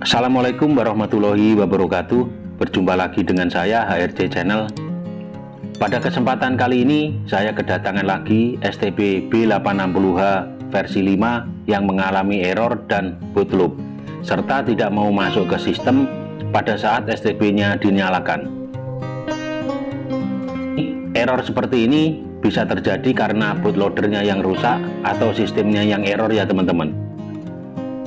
Assalamualaikum warahmatullahi wabarakatuh. Berjumpa lagi dengan saya HRC Channel. Pada kesempatan kali ini saya kedatangan lagi STB B860H versi 5 yang mengalami error dan bootloop serta tidak mau masuk ke sistem pada saat STB nya dinyalakan. Error seperti ini bisa terjadi karena bootloadernya yang rusak atau sistemnya yang error ya teman-teman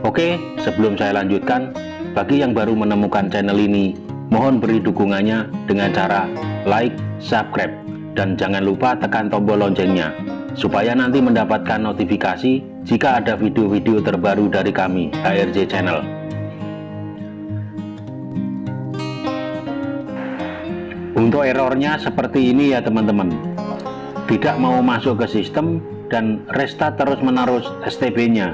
Oke, sebelum saya lanjutkan, bagi yang baru menemukan channel ini, mohon beri dukungannya dengan cara like, subscribe, dan jangan lupa tekan tombol loncengnya, supaya nanti mendapatkan notifikasi jika ada video-video terbaru dari kami, HRJ Channel. Untuk errornya seperti ini ya teman-teman, tidak mau masuk ke sistem dan restart terus-menerus STB-nya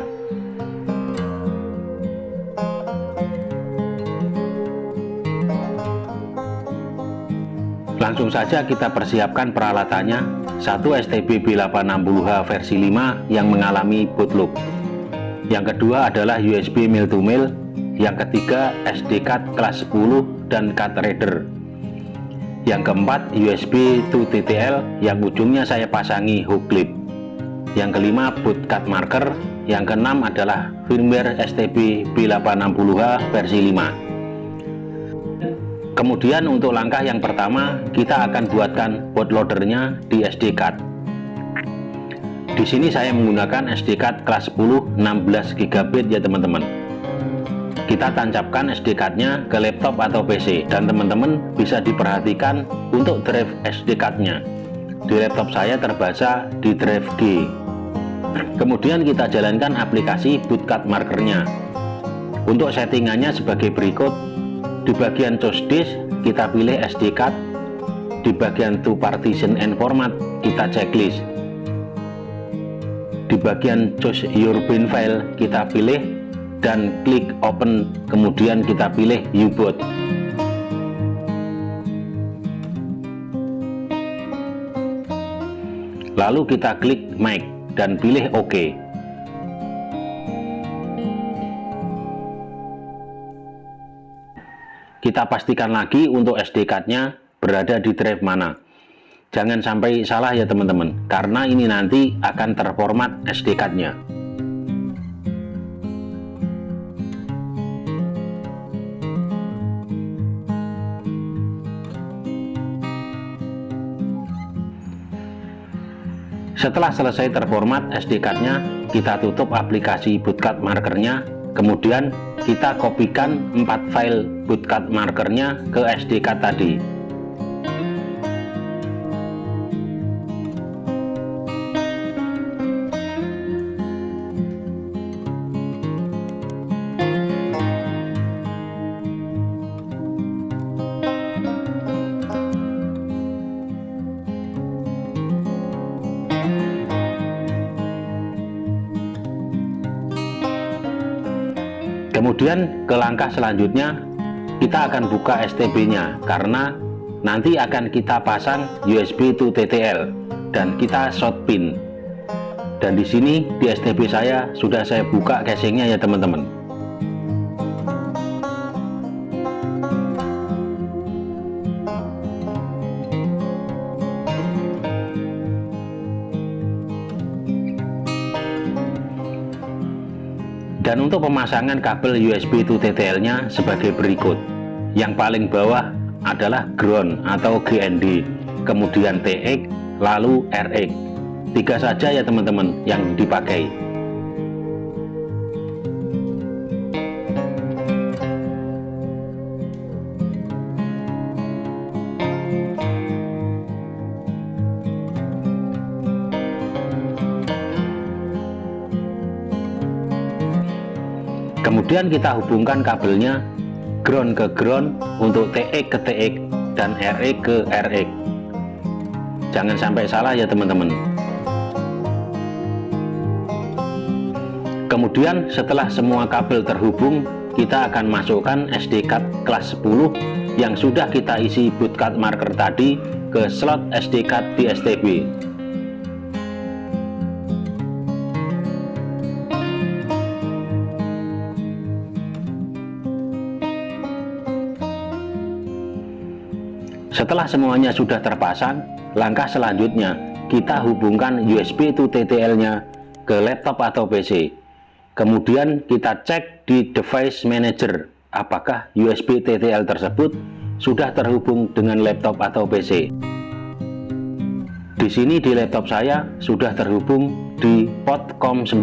Langsung saja kita persiapkan peralatannya. Satu STB B860H versi 5 yang mengalami bootloop yang kedua adalah USB mil to mil yang ketiga SD card kelas 10 dan card reader. Yang keempat USB to TTL yang ujungnya saya pasangi hook clip. Yang kelima boot card marker. Yang keenam adalah firmware STB B860H versi 5 Kemudian untuk langkah yang pertama, kita akan buatkan bootloadernya di SD card. Di sini saya menggunakan SD card kelas 10 16 GB ya teman-teman. Kita tancapkan SD cardnya ke laptop atau PC dan teman-teman bisa diperhatikan untuk drive SD cardnya. Di laptop saya terbaca di drive G. Kemudian kita jalankan aplikasi bootcard markernya. Untuk settingannya sebagai berikut di bagian choose disk kita pilih SD card. Di bagian to partition and format kita checklist. Di bagian choose your bin file kita pilih. Dan klik open kemudian kita pilih U-boot lalu kita klik make dan pilih OK kita pastikan lagi untuk SD card-nya berada di drive mana. Jangan sampai salah ya teman-teman karena ini nanti akan terformat SD card-nya. Setelah selesai terformat SD card-nya kita tutup aplikasi bootcut markernya kemudian kita kopikan 4 file bootcut markernya ke SD card tadi kemudian ke langkah selanjutnya kita akan buka STB nya karena nanti akan kita pasang USB to TTL dan kita short pin. Dan di sini di STB saya sudah saya buka casingnya ya teman-teman Dan untuk pemasangan kabel USB to TTL nya sebagai berikut. Yang paling bawah adalah ground atau GND, kemudian TX, lalu RX. Tiga saja ya teman-teman yang dipakai. Kemudian kita hubungkan kabelnya ground ke ground untuk TX ke TX dan RX ke RX jangan sampai salah ya teman-teman. Kemudian setelah semua kabel terhubung kita akan masukkan SD card kelas 10 yang sudah kita isi bootcut marker tadi ke slot SD card di STB setelah semuanya sudah terpasang langkah selanjutnya kita hubungkan USB to TTL nya ke laptop atau PC kemudian kita cek di device manager apakah USB TTL tersebut sudah terhubung dengan laptop atau PC di sini di laptop saya sudah terhubung di port COM9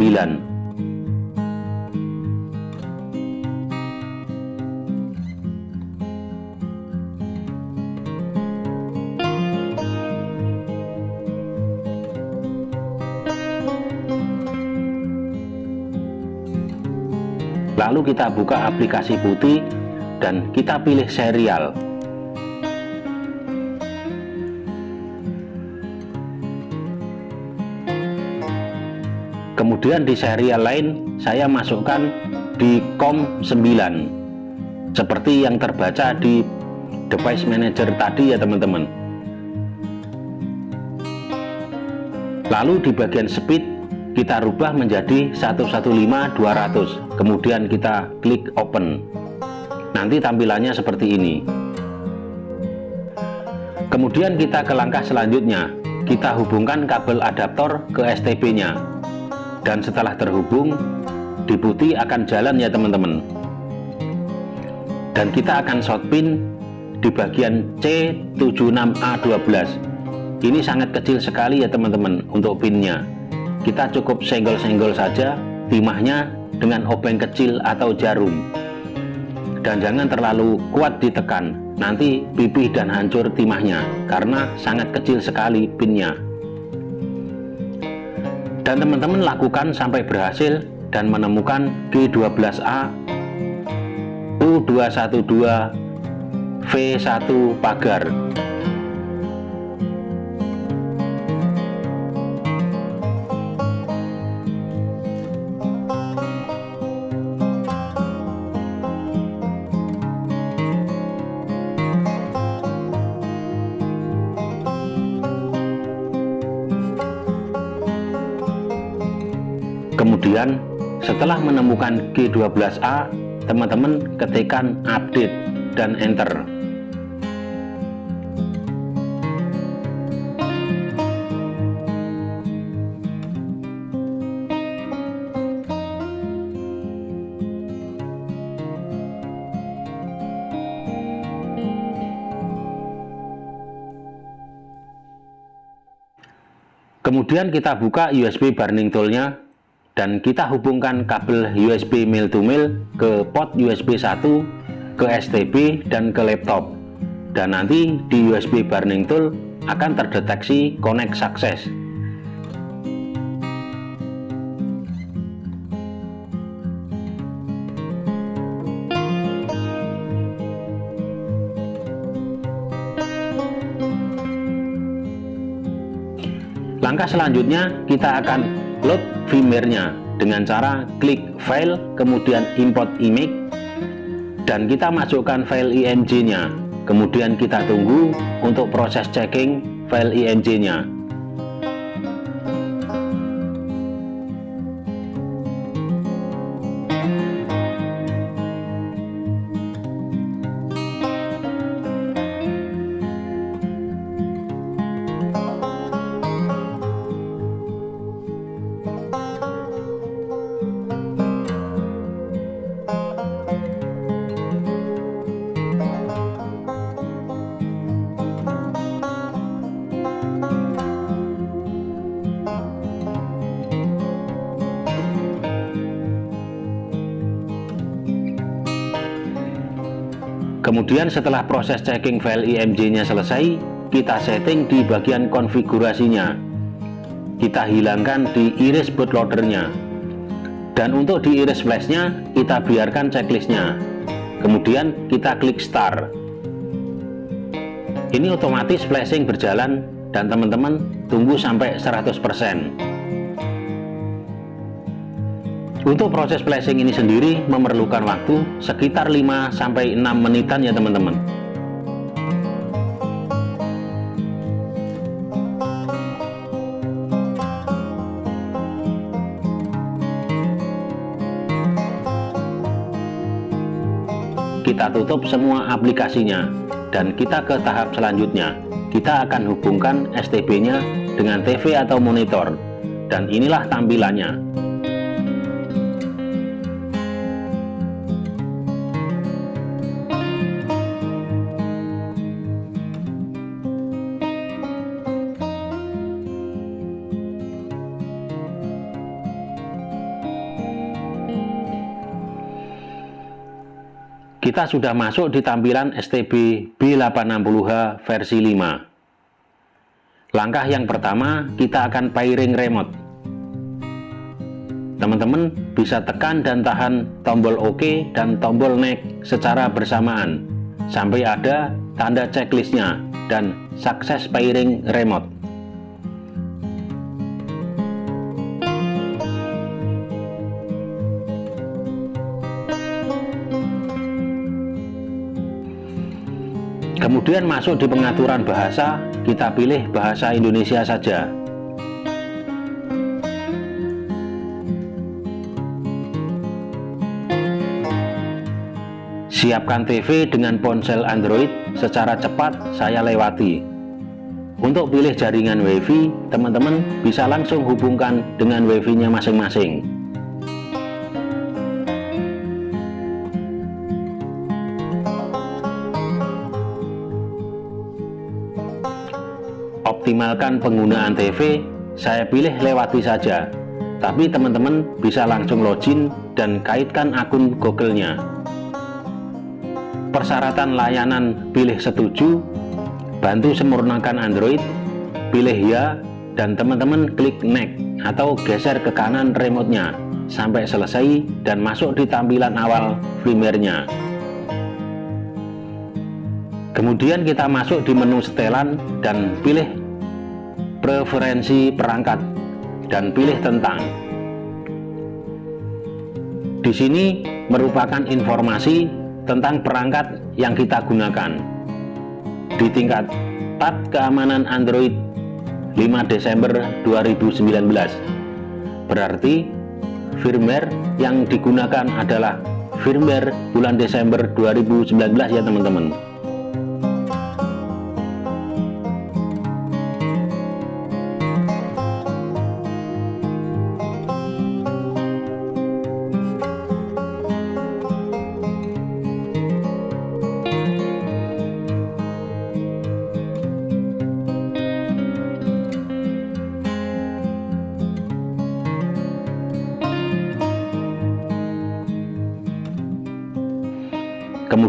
lalu kita buka aplikasi putih dan kita pilih serial. Kemudian di serial lain saya masukkan di COM 9 seperti yang terbaca di device manager tadi ya teman-teman. Lalu di bagian speed kita rubah menjadi 115 200 kemudian kita klik open. Nanti tampilannya seperti ini. Kemudian kita ke langkah selanjutnya. Kita hubungkan kabel adaptor ke STB nya dan setelah terhubung di putih akan jalan ya teman-teman. Dan kita akan short pin di bagian C76A12 ini sangat kecil sekali ya teman-teman untuk pinnya kita cukup senggol-senggol saja timahnya dengan obeng kecil atau jarum. Dan jangan terlalu kuat ditekan nanti pipih dan hancur timahnya karena sangat kecil sekali pinnya. Dan teman-teman lakukan sampai berhasil dan menemukan G12A U212 V1 pagar setelah menemukan G12A teman-teman ketikkan update dan enter. Kemudian kita buka USB burning toolnya dan kita hubungkan kabel USB mil to mil ke port USB 1 ke STB dan ke laptop. Dan nanti di USB burning tool akan terdeteksi connect sukses. Langkah selanjutnya kita akan load firmware-nya dengan cara klik file kemudian import image dan kita masukkan file img-nya kemudian kita tunggu untuk proses checking file img-nya Kemudian setelah proses checking file IMG-nya selesai, kita setting di bagian konfigurasinya. Kita hilangkan di iris bootloadernya. Dan untuk di iris flashnya, kita biarkan checklistnya. Kemudian kita klik start. Ini otomatis flashing berjalan dan teman-teman tunggu sampai 100%. Untuk proses flashing ini sendiri memerlukan waktu sekitar 5-6 menitan ya teman-teman. Kita tutup semua aplikasinya dan kita ke tahap selanjutnya. Kita akan hubungkan STB nya dengan TV atau monitor. Dan inilah tampilannya Kita sudah masuk di tampilan STB B860H versi 5. Langkah yang pertama, kita akan pairing remote. Teman-teman bisa tekan dan tahan tombol OK dan tombol neck secara bersamaan sampai ada tanda checklistnya dan sukses pairing remote. Kemudian masuk di pengaturan bahasa, kita pilih bahasa Indonesia saja. Siapkan TV dengan ponsel Android secara cepat saya lewati. Untuk pilih jaringan WiFi, teman-teman bisa langsung hubungkan dengan WiFi-nya masing-masing. Optimalkan penggunaan TV saya pilih lewati saja. Tapi teman-teman bisa langsung login dan kaitkan akun Google-nya. Persyaratan layanan pilih setuju bantu sempurnakan Android pilih ya dan teman-teman klik next atau geser ke kanan remote-nya sampai selesai dan masuk di tampilan awal firmware-nya. Kemudian kita masuk di menu setelan dan pilih preferensi perangkat dan pilih tentang. Di sini merupakan informasi tentang perangkat yang kita gunakan. Di tingkat tab keamanan Android 5 Desember 2019. Berarti firmware yang digunakan adalah firmware bulan Desember 2019 ya teman-teman.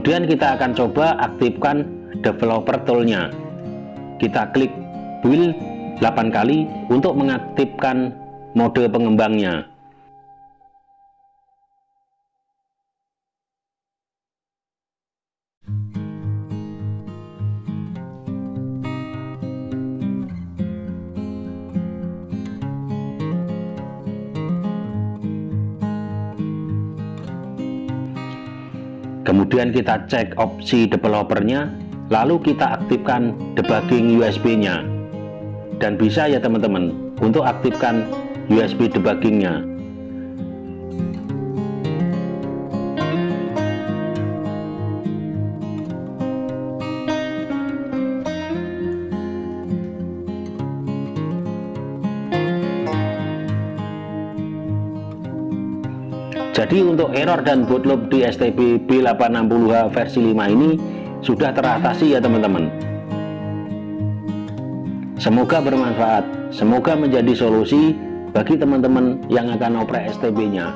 Kemudian kita akan coba aktifkan developer toolnya. Kita klik build 8 kali untuk mengaktifkan mode pengembangnya kemudian kita cek opsi developernya lalu kita aktifkan debugging USB nya dan bisa ya teman-teman untuk aktifkan USB debuggingnya Jadi untuk error dan bootloop di STB B860H versi 5 ini sudah teratasi ya teman-teman. Semoga bermanfaat, semoga menjadi solusi bagi teman-teman yang akan oprek STB-nya.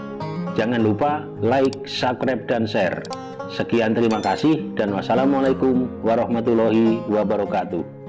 Jangan lupa like, subscribe, dan share. Sekian terima kasih dan wassalamualaikum warahmatullahi wabarakatuh.